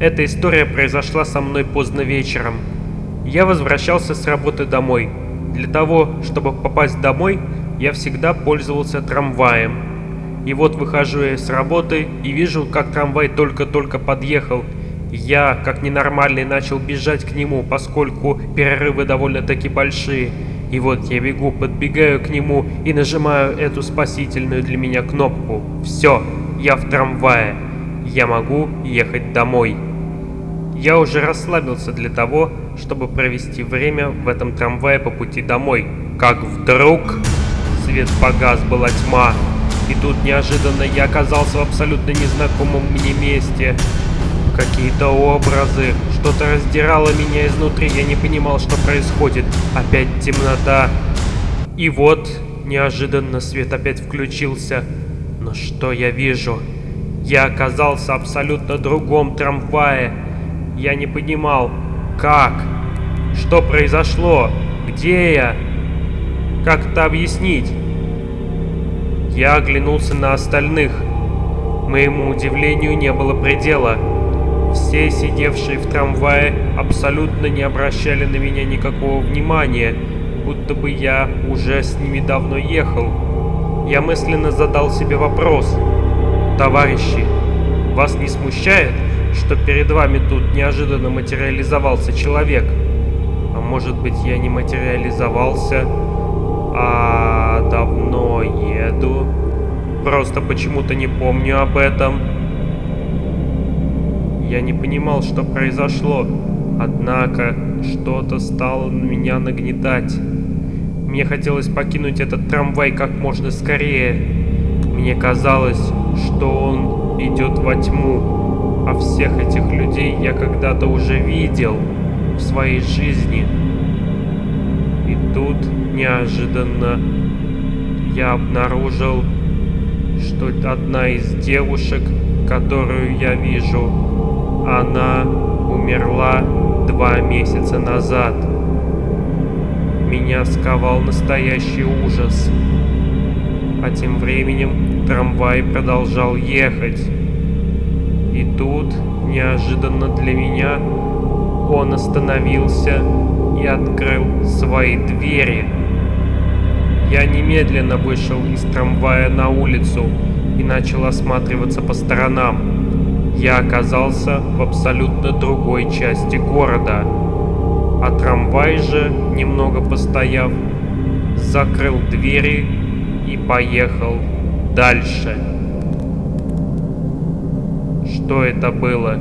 Эта история произошла со мной поздно вечером. Я возвращался с работы домой. Для того, чтобы попасть домой, я всегда пользовался трамваем. И вот выхожу я с работы и вижу, как трамвай только-только подъехал. Я, как ненормальный, начал бежать к нему, поскольку перерывы довольно-таки большие. И вот я бегу, подбегаю к нему и нажимаю эту спасительную для меня кнопку. Все, я в трамвае. Я могу ехать домой. Я уже расслабился для того, чтобы провести время в этом трамвае по пути домой. Как вдруг свет погас, была тьма. И тут неожиданно я оказался в абсолютно незнакомом мне месте. Какие-то образы, что-то раздирало меня изнутри, я не понимал, что происходит. Опять темнота. И вот, неожиданно свет опять включился. Но что я вижу? Я оказался абсолютно другом трамвае. Я не понимал, как, что произошло, где я, как это объяснить. Я оглянулся на остальных. Моему удивлению не было предела. Все сидевшие в трамвае абсолютно не обращали на меня никакого внимания, будто бы я уже с ними давно ехал. Я мысленно задал себе вопрос. Товарищи, вас не смущает, что перед вами тут неожиданно материализовался человек? А может быть я не материализовался, а давно еду? Просто почему-то не помню об этом. Я не понимал, что произошло, однако что-то стало меня нагнетать. Мне хотелось покинуть этот трамвай как можно скорее. Мне казалось, что он идет во тьму, а всех этих людей я когда-то уже видел в своей жизни. И тут неожиданно я обнаружил, что одна из девушек, которую я вижу, она умерла два месяца назад. Меня сковал настоящий ужас. А тем временем трамвай продолжал ехать. И тут, неожиданно для меня, он остановился и открыл свои двери. Я немедленно вышел из трамвая на улицу и начал осматриваться по сторонам я оказался в абсолютно другой части города. А трамвай же, немного постояв, закрыл двери и поехал дальше. Что это было?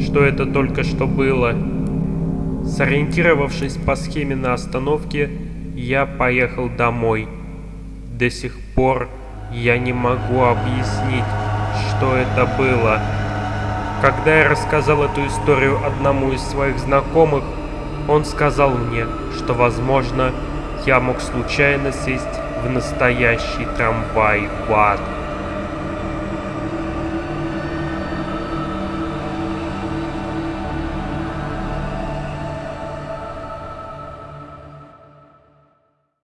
Что это только что было? Сориентировавшись по схеме на остановке, я поехал домой. До сих пор я не могу объяснить, что это было. Когда я рассказал эту историю одному из своих знакомых, он сказал мне, что, возможно, я мог случайно сесть в настоящий трамвай в ад.